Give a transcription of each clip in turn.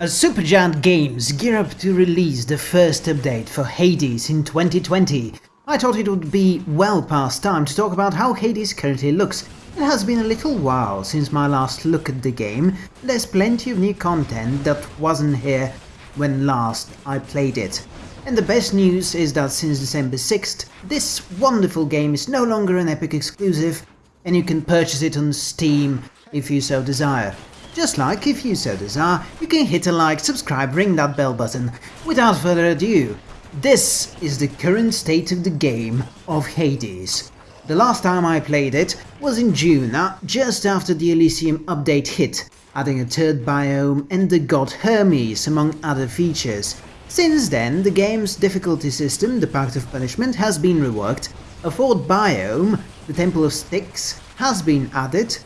As Supergiant Games gear up to release the first update for Hades in 2020, I thought it would be well past time to talk about how Hades currently looks. It has been a little while since my last look at the game, there's plenty of new content that wasn't here when last I played it. And the best news is that since December 6th, this wonderful game is no longer an Epic exclusive, and you can purchase it on Steam if you so desire. Just like, if you so desire, you can hit a like, subscribe, ring that bell button. Without further ado, this is the current state of the game of Hades. The last time I played it was in June, uh, just after the Elysium update hit, adding a third biome and the god Hermes among other features. Since then, the game's difficulty system, the Pact of Punishment, has been reworked, a fourth biome, the Temple of Styx, has been added,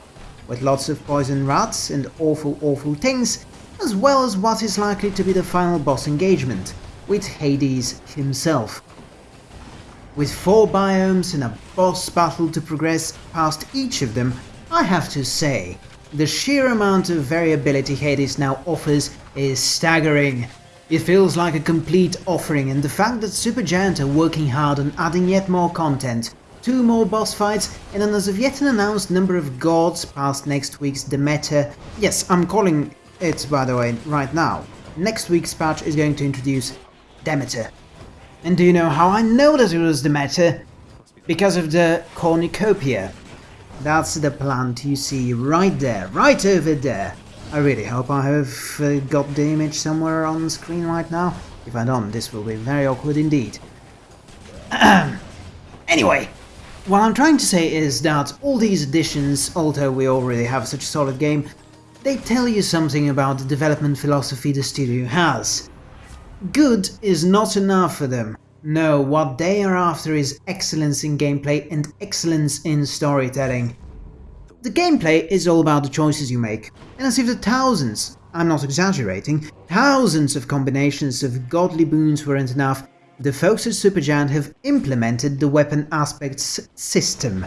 with lots of poison rats and awful awful things, as well as what is likely to be the final boss engagement, with Hades himself. With four biomes and a boss battle to progress past each of them, I have to say, the sheer amount of variability Hades now offers is staggering. It feels like a complete offering and the fact that Supergiant are working hard on adding yet more content two more boss fights, and an as of yet unannounced number of gods past next week's Demeter. Yes, I'm calling it, by the way, right now. Next week's patch is going to introduce Demeter. And do you know how I know that it was Demeter? Because of the cornucopia. That's the plant you see right there, right over there. I really hope I have uh, got the image somewhere on the screen right now. If I don't, this will be very awkward indeed. anyway, what I'm trying to say is that all these additions, although we already have such a solid game, they tell you something about the development philosophy the studio has. Good is not enough for them. No, what they are after is excellence in gameplay and excellence in storytelling. The gameplay is all about the choices you make, and as if the thousands, I'm not exaggerating, thousands of combinations of godly boons weren't enough, the folks at Supergiant have implemented the Weapon Aspects system,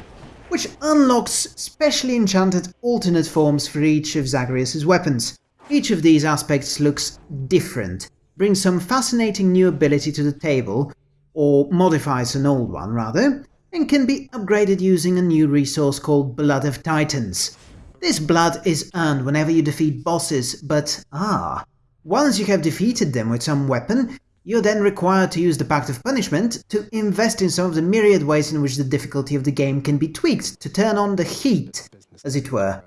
which unlocks specially enchanted alternate forms for each of Zagreus' weapons. Each of these aspects looks different, brings some fascinating new ability to the table, or modifies an old one rather, and can be upgraded using a new resource called Blood of Titans. This blood is earned whenever you defeat bosses, but ah, once you have defeated them with some weapon, you're then required to use the Pact of Punishment to invest in some of the myriad ways in which the difficulty of the game can be tweaked to turn on the heat, as it were.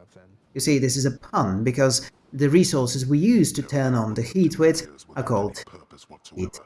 You see, this is a pun, because the resources we use to turn on the heat with are called heat.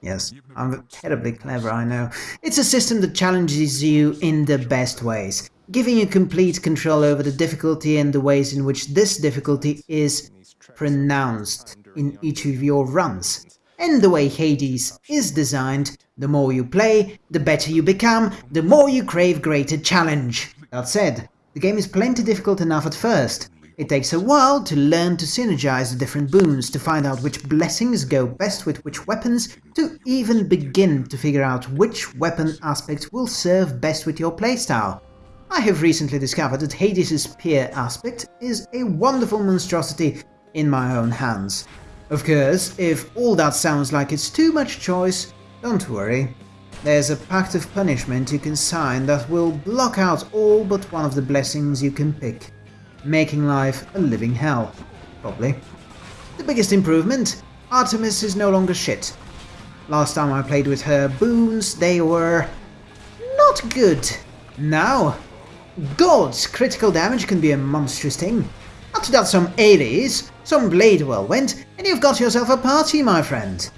Yes, I'm terribly clever, I know. It's a system that challenges you in the best ways, giving you complete control over the difficulty and the ways in which this difficulty is pronounced in each of your runs. And the way Hades is designed, the more you play, the better you become, the more you crave greater challenge. That said, the game is plenty difficult enough at first. It takes a while to learn to synergize the different boons, to find out which blessings go best with which weapons, to even begin to figure out which weapon aspect will serve best with your playstyle. I have recently discovered that Hades' Spear aspect is a wonderful monstrosity in my own hands. Of course, if all that sounds like it's too much choice, don't worry. There's a pact of punishment you can sign that will block out all but one of the blessings you can pick, making life a living hell, probably. The biggest improvement? Artemis is no longer shit. Last time I played with her boons, they were... not good. Now, God's critical damage can be a monstrous thing. After that some Ares, some Blade Whirlwind, and you've got yourself a party, my friend.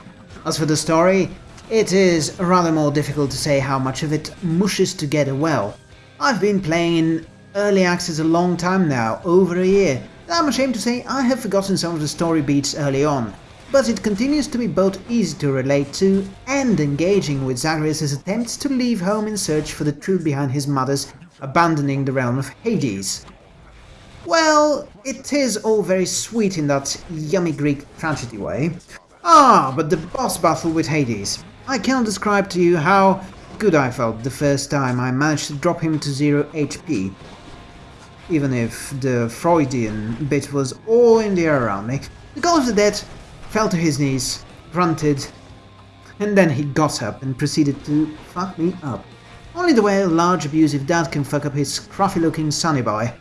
As for the story, it is rather more difficult to say how much of it mushes together well. I've been playing in early access a long time now, over a year, and I'm ashamed to say I have forgotten some of the story beats early on, but it continues to be both easy to relate to and engaging with Zagreus' attempts to leave home in search for the truth behind his mother's abandoning the realm of Hades. Well, it is all very sweet in that yummy Greek tragedy way. Ah, but the boss battle with Hades. I cannot describe to you how good I felt the first time I managed to drop him to 0 HP. Even if the Freudian bit was all in the air around me, The God of the Dead fell to his knees, grunted, and then he got up and proceeded to fuck me up. Only the way a large abusive dad can fuck up his scruffy-looking sonny boy.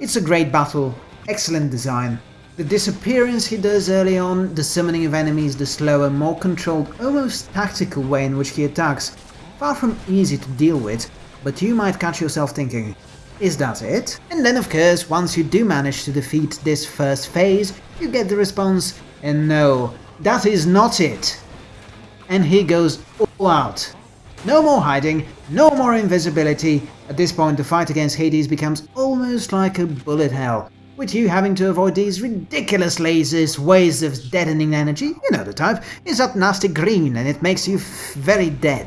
It's a great battle, excellent design. The disappearance he does early on, the summoning of enemies, the slower, more controlled, almost tactical way in which he attacks, far from easy to deal with, but you might catch yourself thinking, is that it? And then of course, once you do manage to defeat this first phase, you get the response, and no, that is not it. And he goes all out. No more hiding, no more invisibility. At this point the fight against Hades becomes almost like a bullet hell, with you having to avoid these ridiculous lasers, waves of deadening energy, you know the type, is that nasty green and it makes you very dead.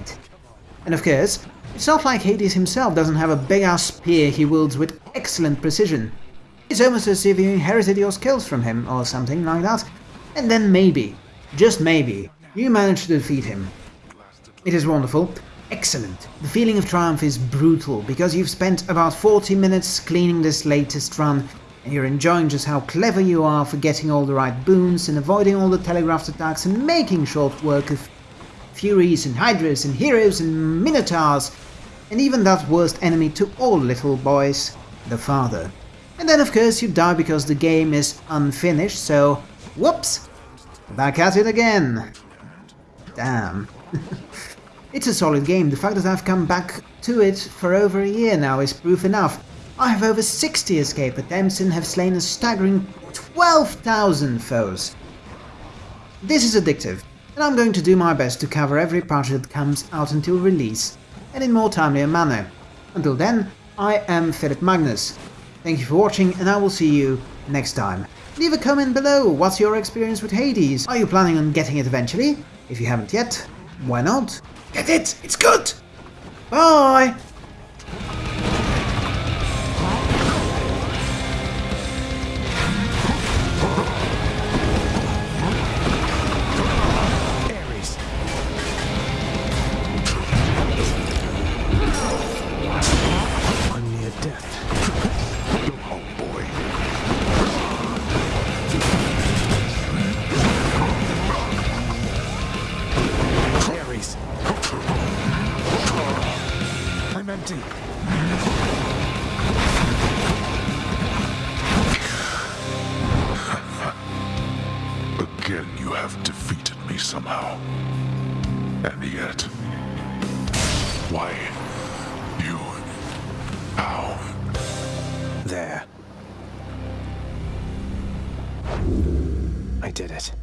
And of course, it's not like Hades himself doesn't have a big ass spear he wields with excellent precision. It's almost as if you inherited your skills from him or something like that. And then maybe, just maybe, you manage to defeat him. It is wonderful. Excellent. The feeling of triumph is brutal, because you've spent about 40 minutes cleaning this latest run, and you're enjoying just how clever you are for getting all the right boons and avoiding all the telegraphed attacks and making short work of Furies and Hydras and Heroes and Minotaurs, and even that worst enemy to all little boys, the father. And then of course you die because the game is unfinished, so whoops, back at it again. Damn. it's a solid game, the fact that I've come back to it for over a year now is proof enough. I have over 60 escape attempts and have slain a staggering 12,000 foes. This is addictive, and I'm going to do my best to cover every part that comes out until release, and in more timely manner. Until then, I am Philip Magnus. Thank you for watching, and I will see you next time. Leave a comment below, what's your experience with Hades? Are you planning on getting it eventually? If you haven't yet, why not? Get it! It's good! Bye! Again, you have defeated me somehow. And yet... Why? You... How? There. I did it.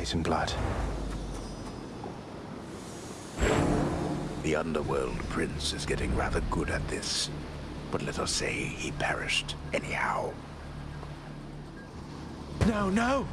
Titan blood. The Underworld Prince is getting rather good at this. But let us say he perished anyhow. No, no!